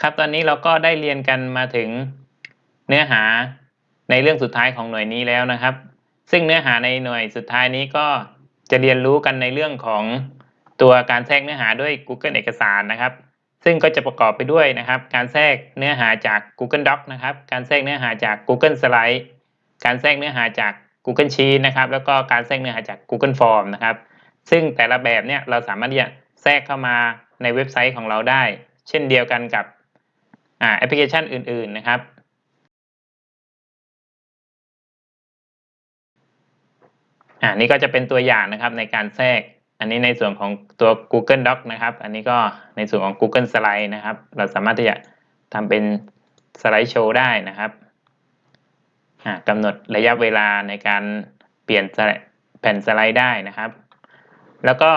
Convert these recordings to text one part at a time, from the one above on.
ครับตอนนี้เราก็ได้เรียนกันมาถึงเนื้อหาในเรื่องสุดท้ายของหน่วยนี้แล้วนะครับ ซึ่งเนื้อหาในหน่วยสุดท้ายนี้ก็จะเรียนรู้กันในเรื่องของตัวการแทรกเนื้อหาด้วย Google เอกสารนะครับ ซึ่งก็จะประกอบไปด้วยนะครับ การแทรกเนื้อหาจาก Google Doc นะครับ การแทรกเนื้อหาจาก Google Slide การแทรกเนื้อหาจาก Google Sheet นะครับ แล้วก็การแทรกเนื้อหาจาก Google Form นะครับ ซึ่งแต่ละแบบเนี่ยเราสามารถที่จะแทรกเข้ามาในเว็บไซต์ของเราได้ เช่นเดียวกันกับ แอปพลิเคชันอื่น ๆ นะครับ อ่านี่ก็จะเป็นตัวอย่างนะครับในการแทรก อันนี้ในส่วนของตัว Google Doc นะครับ อันนี้ก็ในส่วนของ Google Slide นะครับ เราสามารถที่จะทำเป็นสไลด์โชว์ได้นะครับกำหนดระยะเวลาในการเปลี่ยนแผ่นสไลด์ได้นะครับ แล้วก็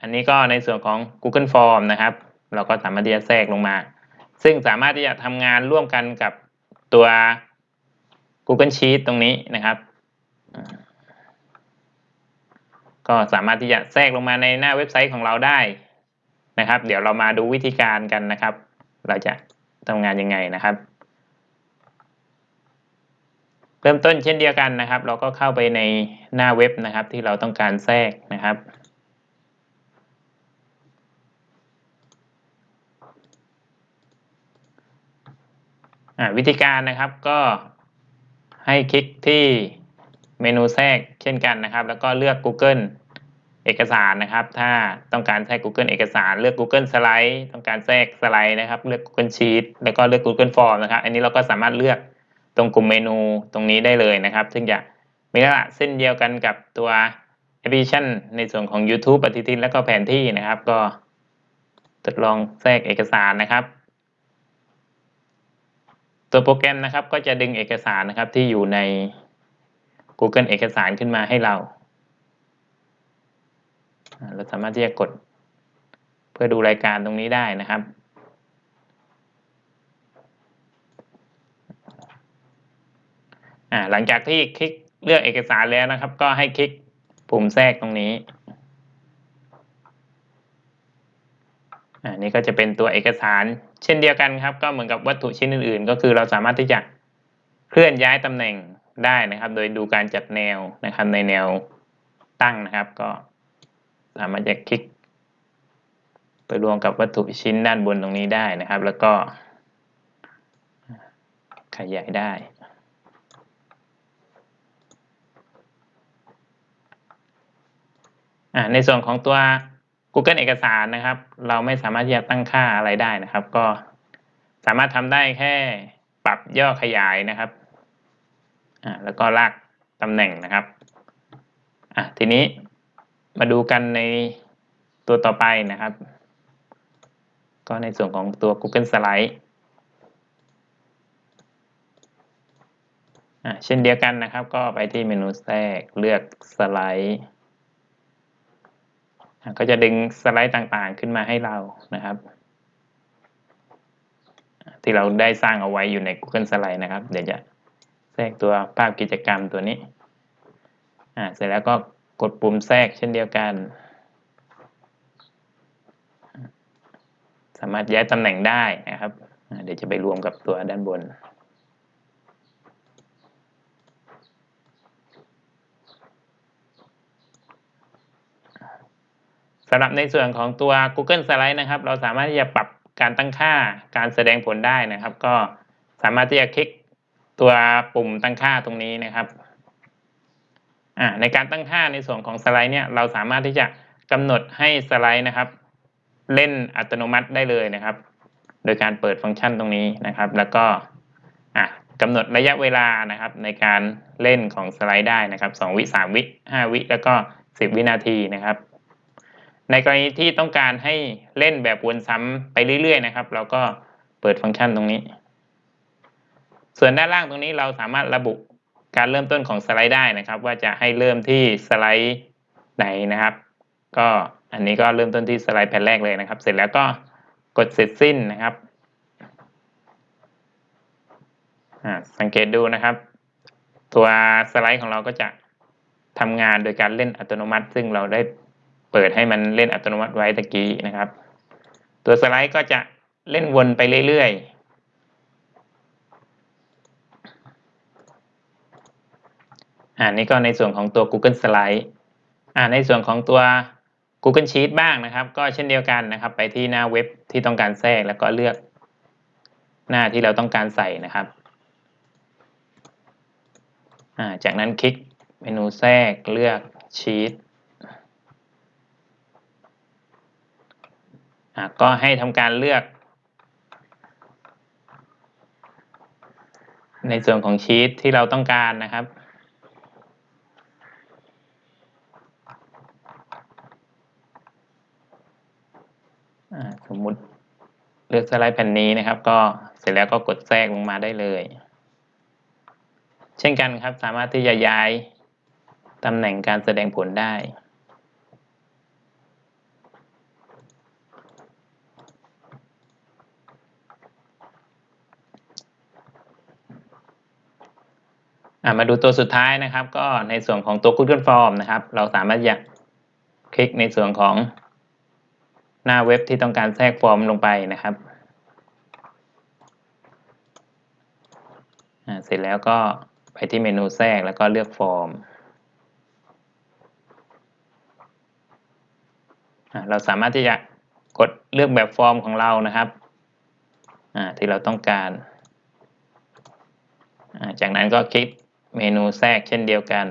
อันนี้ก็ในส่วนของ Google Form นะครับ เราก็สามารถที่จะแทรกลงมา ซึ่งสามารถที่จะทำงานร่วมกันกับตัว Google Sheet ตรงนี้นะครับ ก็สามารถที่จะแทรกลงมาในหน้าเว็บไซต์ของเราได้นะครับ เดี๋ยวเรามาดูวิธีการกันนะครับ เราจะทำงานยังไงนะครับ เริ่มต้นเช่นเดียวกันนะครับ เราก็เข้าไปในหน้าเว็บนะครับ ที่เราต้องการแทรกนะครับ วิธีการนะครับก็ให้คลิกที่เมนูแทรกเช่นกันนะครับ แล้วก็เลือก Google เอกสารนะครับ ถ้าต้องการแทรก Google เอกสารเลือก Google Slide ต้องการแทรกสไลด์นะครับ เลือก Google Sheet แล้วก็เลือก Google Form นะครับ อันนี้เราก็สามารถเลือกตรงกลุ่มเมนูตรงนี้ได้เลยนะครับ ซึ่งจะมีลักษณะเส้นเดียวกันกับตัวแอปพลิเคชันในส่วนของ YouTube ปฏิทินและก็แผนที่นะครับ ก็ทดลองแทรกเอกสารนะครับ ตัวโปรแกรมนะครับก็จะดึงเอกสารนะครับที่อยู่ใน Google เอกสารขึ้นมาให้เรา เราสามารถที่จะกดเพื่อดูรายการตรงนี้ได้นะครับ หลังจากที่คลิกเลือกเอกสารแล้วนะครับ ก็ให้คลิกปุ่มแทรกตรงนี้ อันนี้ก็จะเป็นตัวเอกสารเช่นเดียวกันครับ ก็เหมือนกับวัตถุชิ้นอื่น ๆ ก็คือเราสามารถที่จะเคลื่อนย้ายตำแหน่งได้นะครับ โดยดูการจัดแนวนะครับในแนวตั้งนะครับ ก็สามารถจะคลิก ไปรวมกับวัตถุชิ้นด้านบนตรงนี้ได้นะครับ แล้วก็ ขยายได้ในส่วนของตัว Google เอกสารนะครับ เราไม่สามารถที่จะตั้งค่าอะไรได้นะครับ ก็สามารถทำได้แค่ปรับย่อขยายนะครับอ่าแล้วก็ลากตำแหน่งนะครับอะทีนี้มาดูกันในตัวต่อไปนะครับ ก็ในส่วนของตัว Google Slide อะเช่นเดียวกันนะครับ ก็ไปที่เมนูแทรกเลือกสไลด์ ก็จะดึงสไลด์ต่างๆขึ้นมาให้เรานะครับ ที่เราได้สร้างเอาไว้อยู่ใน Google Slide นะครับ เดี๋ยวจะแทรกตัวภาพกิจกรรมตัวนี้เสร็จแล้วก็กดปุ่มแทรกเช่นเดียวกัน สามารถย้ายตำแหน่งได้นะครับ เดี๋ยวจะไปรวมกับตัวด้านบน สำหรับในส่วนของตัว Google Slide นะครับ เราสามารถที่จะปรับการตั้งค่าการแสดงผลได้นะครับ ก็สามารถที่จะคลิกตัวปุ่มตั้งค่าตรงนี้นะครับในการตั้งค่าในส่วนของสไลด์เนี่ยเราสามารถที่จะกำหนดให้สไลด์นะครับ เล่นอัตโนมัติได้เลยนะครับ โดยการเปิดฟังก์ชันตรงนี้นะครับ แล้วก็กำหนดระยะเวลานะครับ ในการเล่นของสไลด์ได้นะครับ2วิ3วิ5วิแล้วก็ 10 วินาทีนะครับ ในกรณีที่ต้องการให้เล่นแบบวนซ้ำไปเรื่อยๆนะครับ เราก็เปิดฟังก์ชันตรงนี้ ส่วนด้านล่างตรงนี้เราสามารถระบุการเริ่มต้นของสไลด์ได้นะครับ ว่าจะให้เริ่มที่สไลด์ไหนนะครับ ก็อันนี้ก็เริ่มต้นที่สไลด์แผ่นแรกเลยนะครับ เสร็จแล้วก็กดเสร็จสิ้นนะครับสังเกตดูนะครับ ตัวสไลด์ของเราก็จะทำงานโดยการเล่นอัตโนมัติ ซึ่งเราได้ เปิดให้มันเล่นอัตโนมัติไว้ตะกี้นะครับ ตัวสไลด์ก็จะเล่นวนไปเรื่อยๆอ่านี่ก็ในส่วนของตัว Google Slide อ่าในส่วนของตัว Google Sheet บ้างนะครับ ก็เช่นเดียวกันนะครับ ไปที่หน้าเว็บที่ต้องการแทรกแล้วก็เลือกหน้าที่เราต้องการใส่นะครับอ่าจากนั้นคลิกเมนูแทรกเลือก Sheet ก็ให้ทำการเลือก ในส่วนของชีตที่เราต้องการนะครับ สมมุติเลือกสไลด์แผ่นนี้นะครับ ก็เสร็จแล้วก็กดแทรกลงมาได้เลย เช่นกันครับสามารถที่จะย้ายตำแหน่งการแสดงผลได้ มาดูตัวสุดท้ายนะครับ ก็ในส่วนของตัว Google Form นะครับ เราสามารถอยากคลิกในส่วนของหน้าเว็บที่ต้องการแทรกฟอร์มลงไปนะครับเสร็จแล้วก็ไปที่เมนูแทรกแล้วก็เลือกฟอร์ม เราสามารถที่จะกดเลือกแบบฟอร์มของเรานะครับที่เราต้องการ จากนั้นก็คลิก เมนูแทรกเช่นเดียวกัน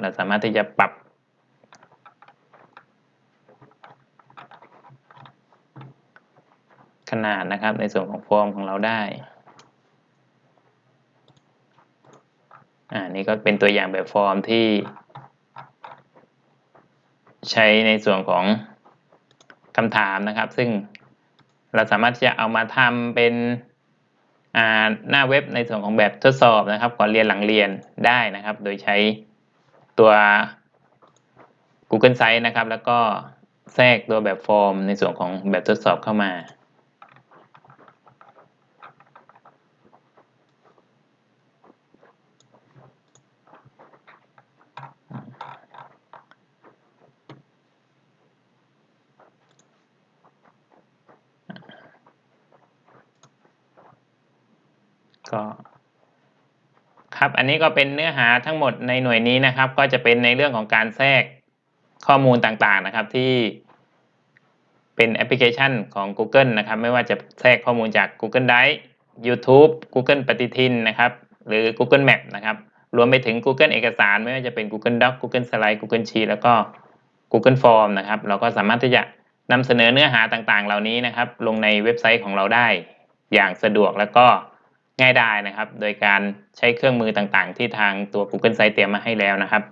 เราสามารถที่จะปรับขนาดนะครับในส่วนของฟอร์มของเราได้ อ่า นี่ก็เป็นตัวอย่างแบบฟอร์มที่ ใช้ในส่วนของคำถามนะครับ ซึ่งเราสามารถจะเอามาทำเป็น หน้าเว็บในส่วนของแบบทดสอบนะครับก่อนเรียนหลังเรียนได้นะครับ โดยใช้ตัว Google Sites นะครับ แล้วก็แทรกตัวแบบฟอร์มในส่วนของแบบทดสอบเข้ามา ก็ครับอันนี้ก็เป็นเนื้อหาทั้งหมดในหน่วยนี้นะครับ ก็จะเป็นในเรื่องของการแทรกข้อมูลต่างๆนะครับที่เป็นแอปพลิเคชันของ Google นะครับ ไม่ว่าจะแทรกข้อมูลจาก Google Drive YouTube Google ปฏิทินนะครับ หรือ Google Map นะครับ รวมไปถึง Google เอกสาร ไม่ว่าจะเป็น Google Doc Google Slide Google Sheet แล้วก็ Google Form นะครับ เราก็สามารถที่จะนำเสนอเนื้อหาต่างๆ เหล่านี้นะครับ ลงในเว็บไซต์ของเราได้อย่างสะดวกแล้วก็ ง่ายได้นะครับ โดยการใช้เครื่องมือต่างๆ ที่ทางตัว Google Site เตรียมมาให้แล้วนะครับ